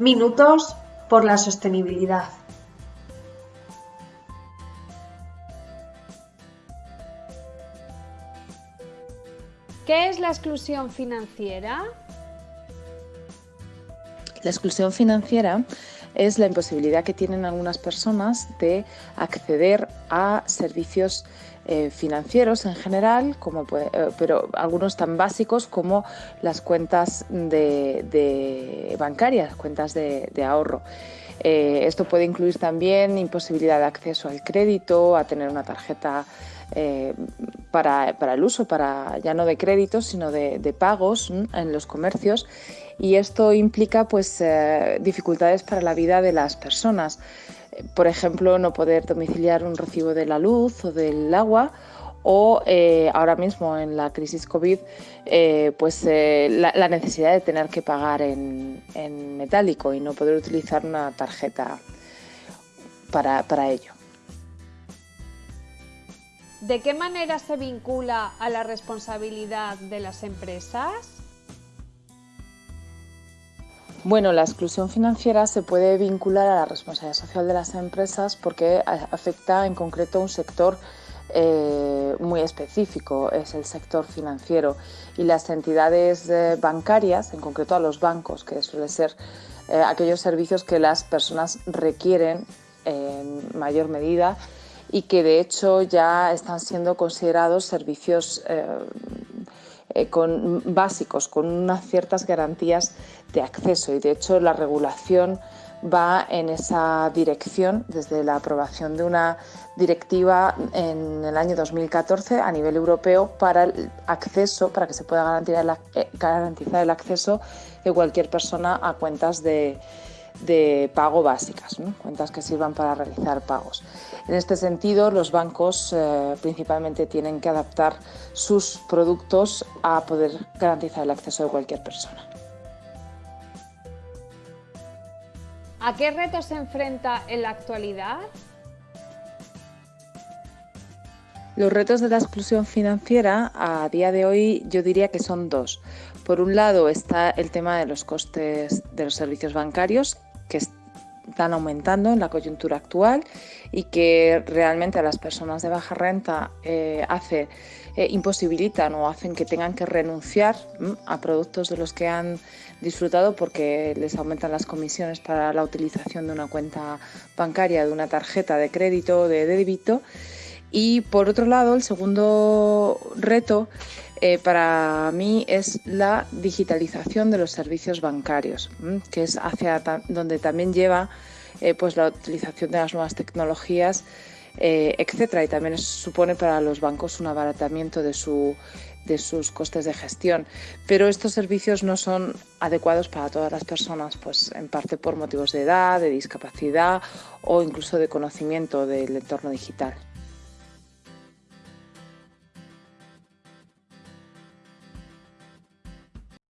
Minutos por la sostenibilidad. ¿Qué es la exclusión financiera? La exclusión financiera es la imposibilidad que tienen algunas personas de acceder a servicios eh, financieros en general, como eh, pero algunos tan básicos como las cuentas de, bancarias, cuentas de, ahorro. Eh, esto puede incluir también imposibilidad de acceso al crédito, a tener una tarjeta para, el uso, para ya no de créditos, sino de, pagos en los comercios y esto implica pues dificultades para la vida de las personas. Por ejemplo, no poder domiciliar un recibo de la luz o del agua o eh, ahora mismo en la crisis COVID, eh, pues la, necesidad de tener que pagar en, metálico y no poder utilizar una tarjeta para, para ello. ¿De qué manera se vincula a la responsabilidad de las empresas? Bueno, la exclusión financiera se puede vincular a la responsabilidad social de las empresas porque afecta en concreto a un sector eh, muy específico, es el sector financiero. Y las entidades eh, bancarias, en concreto a los bancos, que suele ser eh, aquellos servicios que las personas requieren en mayor medida y que de hecho ya están siendo considerados servicios eh, con, básicos, con unas ciertas garantías de acceso. Y de hecho la regulación va en esa dirección desde la aprobación de una directiva en el año 2014 a nivel europeo para el acceso, para que se pueda garantizar eh, garantizar el acceso de cualquier persona a cuentas de, de pago básicas, cuentas que sirvan para realizar pagos. En este sentido, los bancos eh, principalmente tienen que adaptar sus productos a poder garantizar el acceso de cualquier persona. ¿A qué retos se enfrenta en la actualidad? Los retos de la exclusión financiera a día de hoy yo diría que son dos. Por un lado está el tema de los costes de los servicios bancarios, que están aumentando en la coyuntura actual y que realmente a las personas de baja renta eh, hace, eh, imposibilitan o hacen que tengan que renunciar a productos de los que han disfrutado porque les aumentan las comisiones para la utilización de una cuenta bancaria, de una tarjeta de crédito o de débito. Y por otro lado, el segundo reto eh, para mí es la digitalización de los servicios bancarios, que es hacia donde también lleva eh, pues la utilización de las nuevas tecnologías, eh, etcétera. Y también supone para los bancos un abaratamiento de, su, de sus costes de gestión. Pero estos servicios no son adecuados para todas las personas, pues en parte por motivos de edad, de discapacidad o incluso de conocimiento del entorno digital.